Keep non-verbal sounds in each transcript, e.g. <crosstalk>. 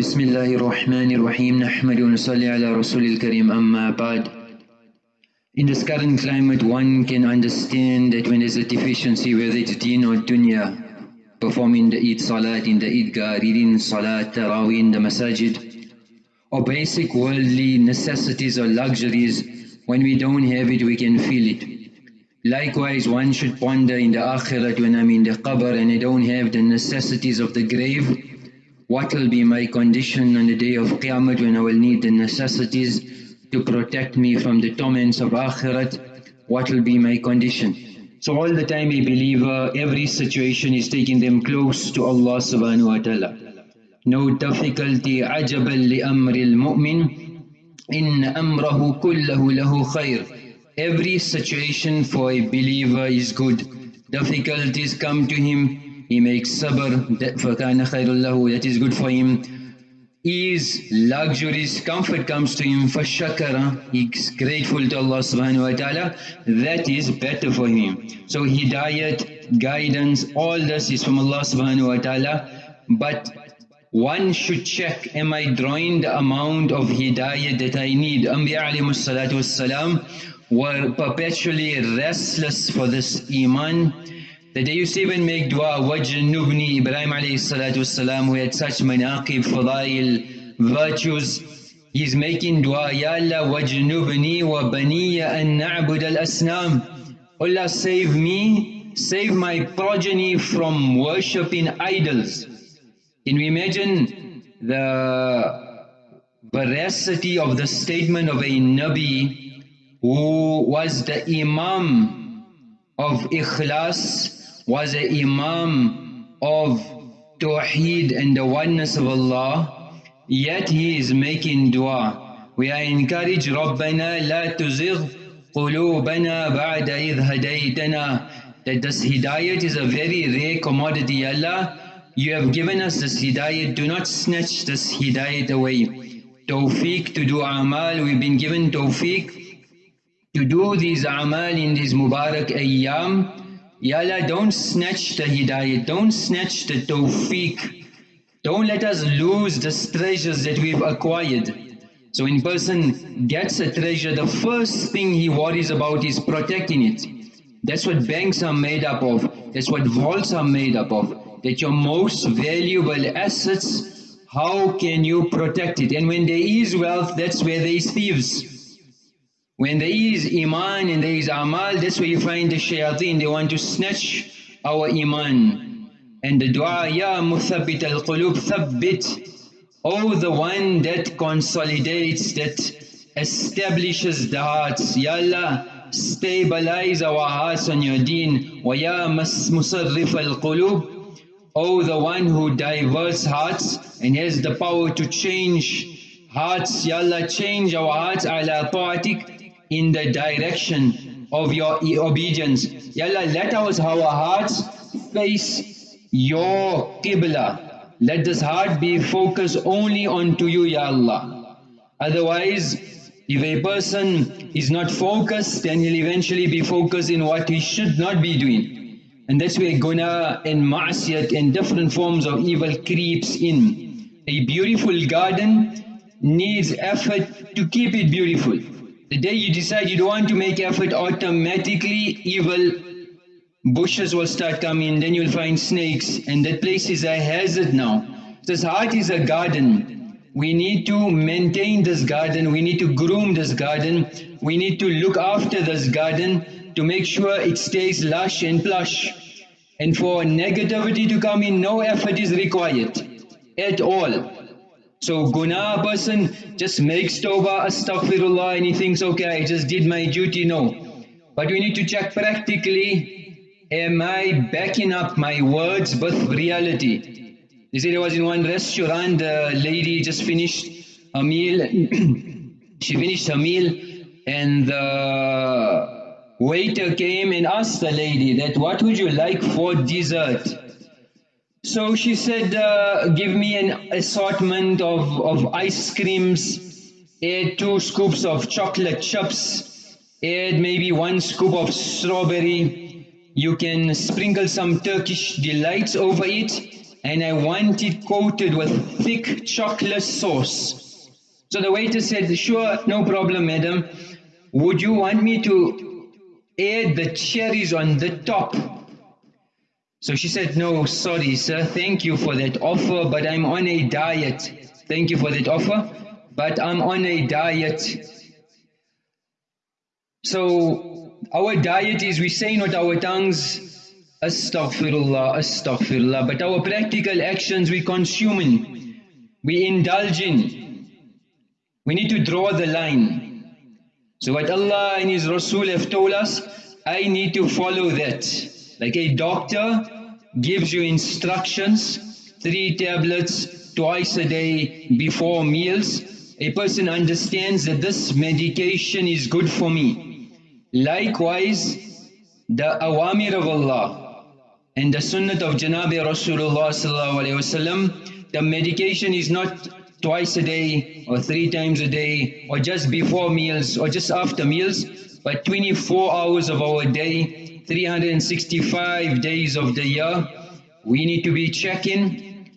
بسم الله الرحمن الرحيم نحمد ونصلي على رسول الكريم أما بعد In this current climate one can understand that when there's a deficiency whether it's deen or dunya performing the Eid Salat in the Eidgah, reading Salat, Taraweeh in the Masajid or basic worldly necessities or luxuries when we don't have it we can feel it. Likewise one should ponder in the Akhirat when I'm in the Qabr and I don't have the necessities of the grave What will be my condition on the day of Qiyamah when I will need the necessities to protect me from the torments of Akhirat? What will be my condition? So all the time a believer, every situation is taking them close to Allah subhanahu wa ta'ala. No difficulty, ajabal li amril mu'min, in amrahu kullahu lahu khair. Every situation for a believer is good. Difficulties come to him, he makes sabr, فَكَانَ خَيْرُ لَهُ That is good for him. Ease, luxuries, comfort comes to him, فَشَكَرَ He's grateful to Allah subhanahu wa ta'ala. That is better for him. So hidayat, guidance, all this is from Allah subhanahu wa ta'ala. But one should check, am I drawing the amount of hidayat that I need? Anbiya alayhi salatu wassalam were perpetually restless for this iman the day you even make dua, Wajn Nubni, Ibrahim alayhi salatu salam, who had such manaqib, fadail, virtues, he's making dua, Ya Allah, Wajn Nubni wa baniya an na'bud al-asnam. Allah save me, save my progeny from worshipping idols. Can we imagine the veracity of the statement of a Nabi who was the Imam of Ikhlas was an imam of Tawheed and the oneness of Allah, yet he is making dua. We are encouraged, رَبَّنَا لَا تُزِغْ قُلُوبَنَا بَعْدَ إِذْ هَدَيْتَنَا That this hidayat is a very rare commodity. Allah, you have given us this hidayat, do not snatch this hidayat away. Tawfiq to do amal, we've been given tawfiq to do these amal in these mubarak ayyam, Ya Allah, don't snatch the hidayah, don't snatch the tawfiq. Don't let us lose the treasures that we've acquired. So when person gets a treasure, the first thing he worries about is protecting it. That's what banks are made up of. That's what vaults are made up of. That your most valuable assets, how can you protect it? And when there is wealth, that's where there is thieves. When there is iman and there is amal, that's where you find the shayateen, they want to snatch our iman. And the dua, Ya muthabbit al-qulub, thabbit. Oh the one that consolidates, that establishes the hearts. Ya Allah, stabilize our hearts on your deen. Wa ya musarrif al-qulub. Oh the one who diverts hearts and has the power to change hearts. Ya Allah, change our hearts ala ta'atik in the direction of your obedience. Ya Allah, let our hearts face your Qibla. Let this heart be focused only onto you, Ya Allah. Otherwise, if a person is not focused, then he'll eventually be focused in what he should not be doing. And that's where guna and ma'asiyat and different forms of evil creeps in. A beautiful garden needs effort to keep it beautiful. The day you decide you don't want to make effort, automatically evil bushes will start coming, then you'll find snakes, and that place is a hazard now. This heart is a garden. We need to maintain this garden, we need to groom this garden, we need to look after this garden to make sure it stays lush and plush. And for negativity to come in, no effort is required at all. So guna person just makes tawbah, astaghfirullah and he thinks, okay, I just did my duty. No. But we need to check practically, am I backing up my words with reality? They said I was in one restaurant, the lady just finished a meal, <clears throat> she finished her meal and the waiter came and asked the lady that what would you like for dessert? So she said, uh, give me an assortment of, of ice creams, add two scoops of chocolate chips, add maybe one scoop of strawberry, you can sprinkle some Turkish delights over it, and I want it coated with thick chocolate sauce. So the waiter said, sure, no problem, madam. Would you want me to add the cherries on the top? So she said, no, sorry, sir. Thank you for that offer, but I'm on a diet. Thank you for that offer, but I'm on a diet. So our diet is we saying with our tongues, Astaghfirullah, Astaghfirullah. But our practical actions we consuming, we indulge in. We need to draw the line. So what Allah and His Rasul have told us, I need to follow that. Like a doctor gives you instructions, three tablets twice a day before meals. A person understands that this medication is good for me. Likewise, the awamir of Allah, and the sunnah of Janabi Rasulullah the medication is not twice a day or three times a day or just before meals or just after meals, but 24 hours of our day, 365 days of the year, we need to be checking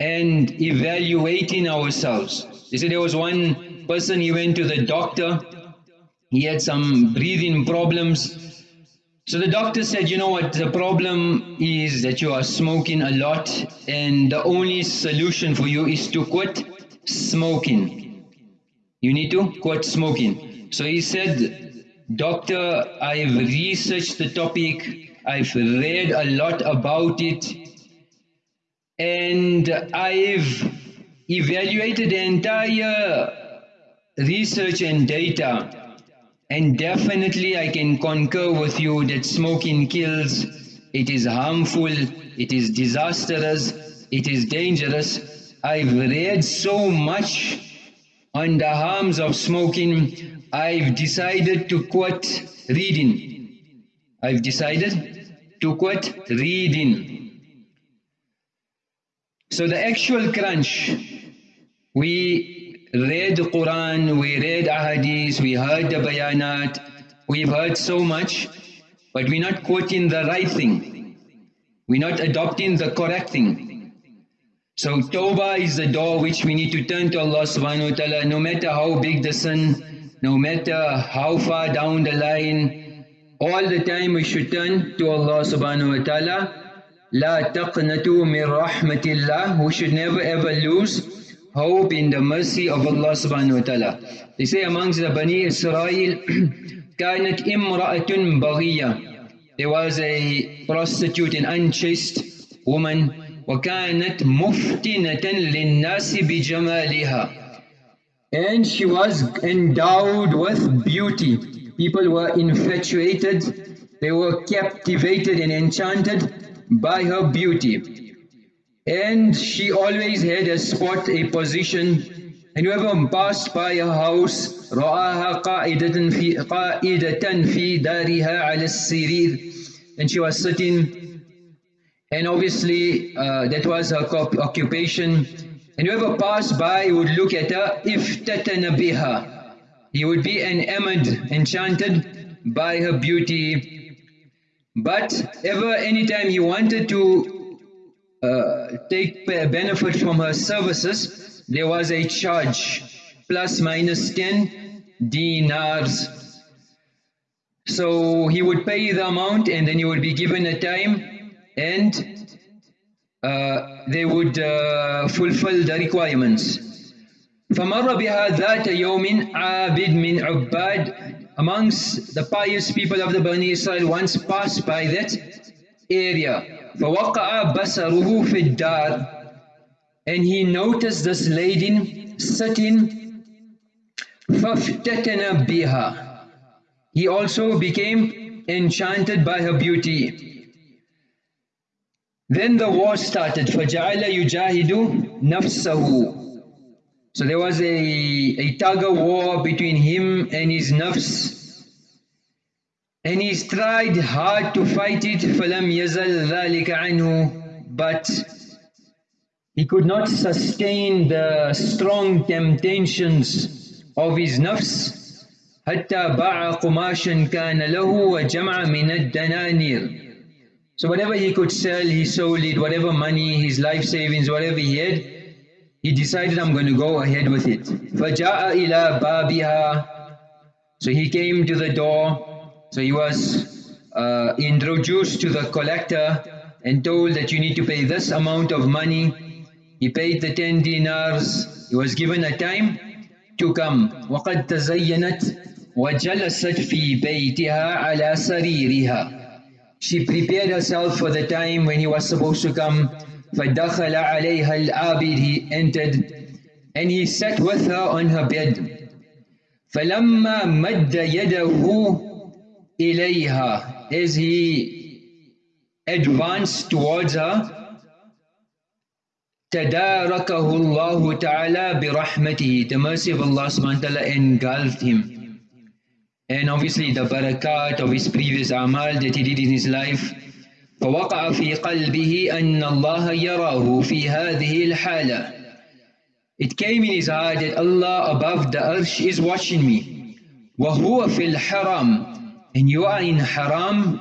and evaluating ourselves. They said there was one person, he went to the doctor, he had some breathing problems, so the doctor said, you know what, the problem is that you are smoking a lot and the only solution for you is to quit smoking. You need to quit smoking. So he said, doctor, I've researched the topic, I've read a lot about it. And I've evaluated the entire research and data. And definitely I can concur with you that smoking kills, it is harmful, it is disastrous, it is dangerous. I've read so much on the harms of smoking, I've decided to quit reading. I've decided to quit reading. So the actual crunch, we read the Quran, we read ahadith, we heard the bayanat, we've heard so much, but we're not quoting the right thing. We're not adopting the correct thing. So tawbah is the door which we need to turn to Allah subhanahu wa ta'ala, no matter how big the sin, no matter how far down the line, all the time we should turn to Allah subhanahu wa ta'ala. لا تقنطوا من رحمة الله. We should never ever lose hope in the mercy of Allah subhanahu wa ta'ala. They say amongst the Bani Israel, كانت امرأة بغية. There was a prostitute, an unchaste woman, وكانت مفتنة للناس بجمالها. And she was endowed with beauty. People were infatuated, they were captivated and enchanted by her beauty. And she always had a spot, a position. And whoever passed by her house, رآها قائدة في قائدة في دارها على السرير. And she was sitting. And obviously uh, that was her occupation. and whoever passed by would look at her, if biha. He would be enamored, enchanted by her beauty. But ever, anytime he wanted to uh, take benefit from her services, there was a charge, plus minus 10 dinars. So he would pay the amount and then he would be given a time and they would uh, fulfill the requirements. فمر بها ذات يوم عابد من عباد amongst the pious people of the Bani Israel once passed by that area فوقع بصره في الدار and he noticed this lady sitting فافتتن بها he also became enchanted by her beauty then the war started فجعل يجاهد نفسه so there was a, a tug of war between him and his nafs and he's tried hard to fight it فَلَمْ يَزَلْ ذَلِكَ عَنْهُ but he could not sustain the strong temptations of his nafs حتى باع قماشا كان له وجمع من الدنانير So whatever he could sell, he sold it, whatever money, his life savings, whatever he had, he decided I'm going to go ahead with it. فَجَاءَ إِلَى بَابِهَا So he came to the door, so he was uh, introduced to the collector and told that you need to pay this amount of money. He paid the 10 dinars, he was given a time to come. وَقَدْ تَزَيَّنَتْ وَجَلَسَتْ فِي بَيْتِهَا عَلَى سَرِيرِهَا She prepared herself for the time when he was supposed to come. فَدَخَلَ عَلَيْهَا الْعَابِدِ He entered and he sat with her on her bed. فَلَمَّا مَدَّ يَدَهُ إِلَيْهَا As he advanced towards her, تَدَارَكَهُ اللَّهُ تَعَالَى بِرَحْمَتِهِ The mercy of Allah subhanahu wa ta'ala engulfed him. And obviously the barakat of his previous amal that he did in his life. فوقع في قلبه أن الله يراه في هذه الحالة. It came in his heart that Allah above the earth is watching me. وهو في الحرام. And you are in haram.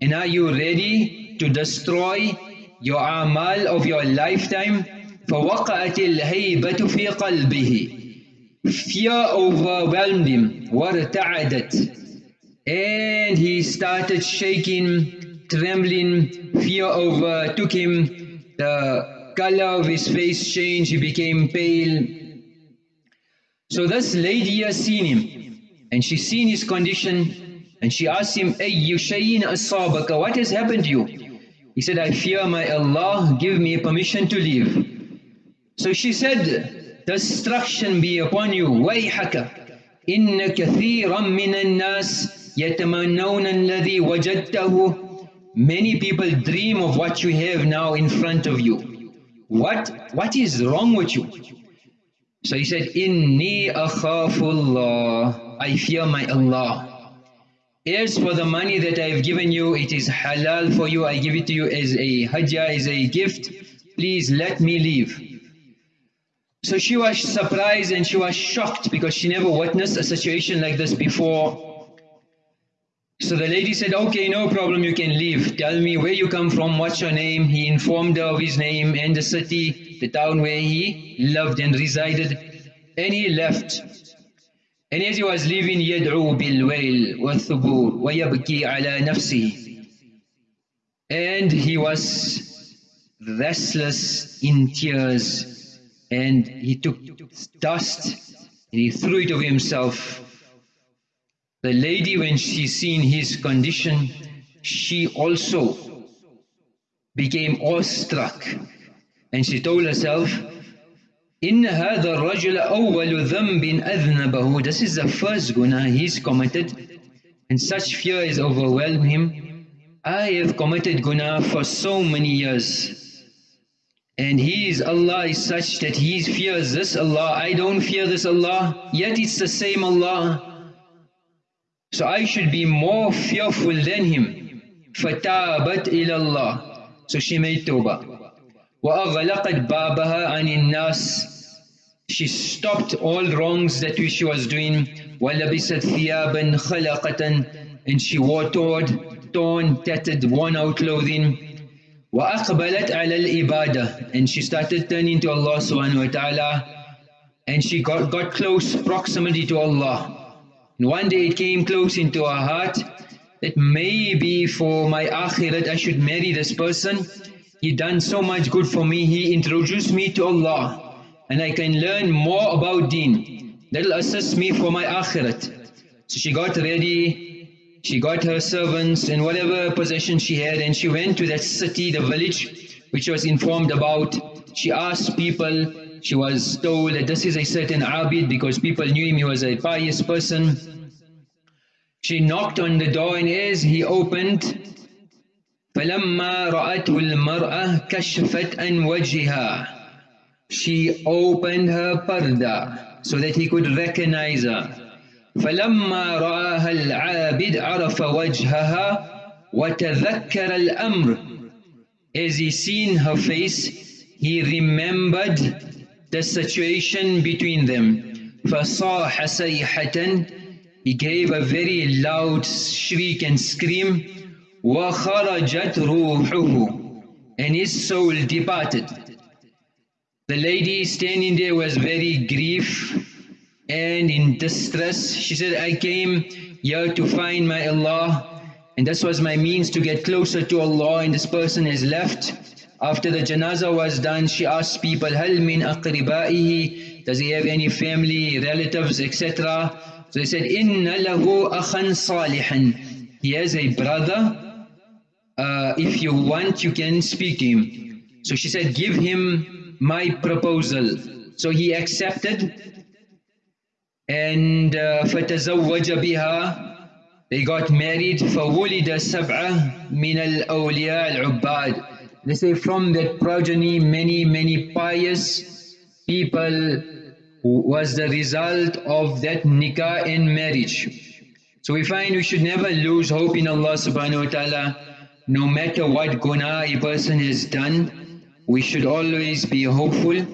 And are you ready to destroy your amal of your lifetime? فوقعت الهيبة في قلبه. Fear overwhelmed him. وارتعدت and he started shaking, trembling, fear overtook him, the color of his face changed, he became pale. So this lady has seen him, and she seen his condition, and she asked him, Ay Yushayin Asabaka, what has happened to you? He said, I fear my Allah, give me permission to leave. So she said, destruction be upon you ويحك إن كثيرا من الناس يتمنون الذي وجدته Many people dream of what you have now in front of you. What, what is wrong with you? So he said, Inni akhafullah. I fear my Allah. As for the money that I have given you, it is halal for you. I give it to you as a hajjah, as a gift. Please let me leave. So she was surprised and she was shocked because she never witnessed a situation like this before. So the lady said, okay, no problem, you can leave. Tell me where you come from, what's your name? He informed her of his name and the city, the town where he lived and resided. And he left. And as he was leaving, يدعو بالويل والثبور ويبكي على نفسه. And he was restless in tears and he took dust and he threw it over himself. The lady, when she seen his condition, she also became awestruck and she told herself, إن هذا الرجل أول ذنب أذنبه This is the first guna he's committed and such fear has overwhelmed him. I have committed guna for so many years and his Allah is such that he fears this Allah, I don't fear this Allah, yet it's the same Allah. So I should be more fearful than him. فَتَابَتْ إِلَى اللَّهِ So she made tawbah. وَأَغْلَقَتْ بَابَهَا عَنِ النَّاسِ She stopped all wrongs that she was doing. وَلَبِسَتْ ثِيَابًا خَلَقَةً And she wore torn, torn, tattered, worn out clothing. وَأَقْبَلَتْ عَلَى الْإِبَادَةِ And she started turning to Allah subhanahu wa ta'ala and she got, got close proximity to Allah. And one day it came close into her heart that maybe for my akhirat I should marry this person. He done so much good for me, he introduced me to Allah and I can learn more about deen. That'll assist me for my akhirat. So she got ready she got her servants and whatever possession she had and she went to that city, the village which was informed about. She asked people, she was told that this is a certain Abid because people knew him, he was a pious person. She knocked on the door and as he opened, فَلَمَّا رَأَتْهُ الْمَرْأَةِ كَشْفَتْ أَنْ وَجْهِهَا She opened her parda so that he could recognize her. فلما رآها العابد عرف وجهها وتذكر الأمر As he seen her face, he remembered the situation between them. فصاح صيحة He gave a very loud shriek and scream وَخَرَجَتْ رُوحُهُ And his soul departed. The lady standing there was very grief and in distress. She said, I came here to find my Allah, and this was my means to get closer to Allah, and this person has left. After the janazah was done, she asked people, Hal min aqribaihi? Does he have any family, relatives, etc.? So they said, Inna lahu akhan salihan. He has a brother. Uh, if you want, you can speak to him. So she said, give him my proposal. So he accepted And uh, فَتَزَوَّجَ بِهَا They got married. فَوُلِدَ سَبْعَةً مِنَ الْأَوْلِيَاءِ الْعُبَّادِ they say from that progeny many, many pious people was the result of that nikah and marriage. So we find we should never lose hope in Allah subhanahu wa ta'ala. No matter what guna a person has done, we should always be hopeful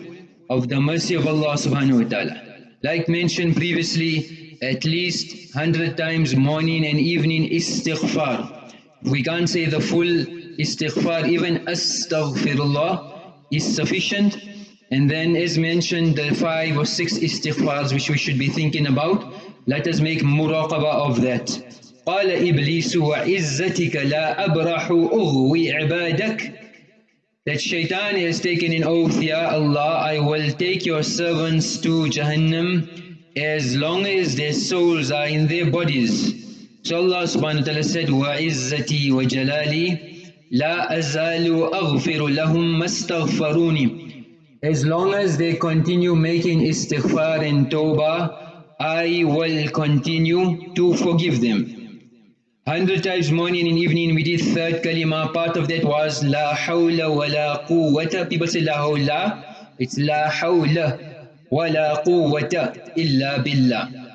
of the mercy of Allah subhanahu wa ta'ala. Like mentioned previously, at least hundred times morning and evening istighfar. We can't say the full istighfar, even astaghfirullah is sufficient. And then as mentioned, the five or six istighfars which we should be thinking about, let us make muraqabah of that. قال إبليس وعزتك لا أبرح أغوي عبادك that shaitan has taken an oath, Ya Allah, I will take your servants to Jahannam as long as their souls are in their bodies. So Allah subhanahu wa ta'ala said, Wa izzati wa jalali, la azalu aghfiru lahum. As long as they continue making istighfar and tawbah, I will continue to forgive them. Hundred times morning and evening we did third kalima, part of that was La hawla wa la quwwata. People say La hawla, it's La hawla wa la quwwata illa billah.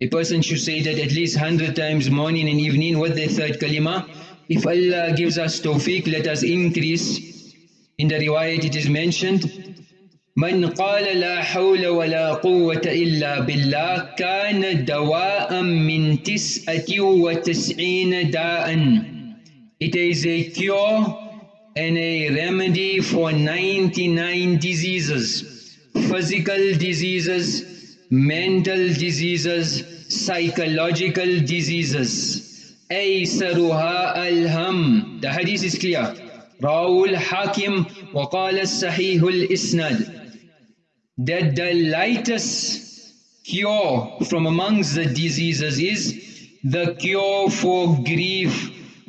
A person should say that at least hundred times morning and evening. What the third kalima? If Allah gives us tawfiq, let us increase. In the riwayat it is mentioned, من قال لا حول ولا قوة إلا بالله كان دواء من تسعة وتسعين داء It is a cure and a remedy for 99 diseases, physical diseases, mental diseases, psychological diseases. أيسرها الهم The hadith is clear رواه الحاكم وقال الصحيح الإسناد That the lightest cure from amongst the diseases is the cure for grief,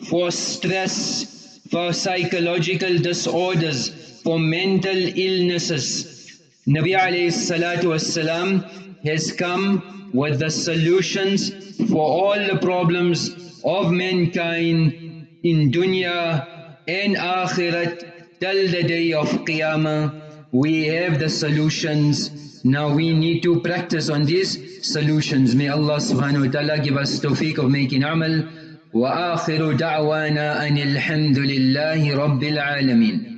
for stress, for psychological disorders, for mental illnesses. Nabi alayhi salatu wasalam has come with the solutions for all the problems of mankind in dunya and akhirat till the day of qiyamah we have the solutions. Now we need to practice on these solutions. May Allah subhanahu wa ta'ala give us tawfiq of making amal. Wa akhiru da'wana anil hamdulillahi rabbil alameen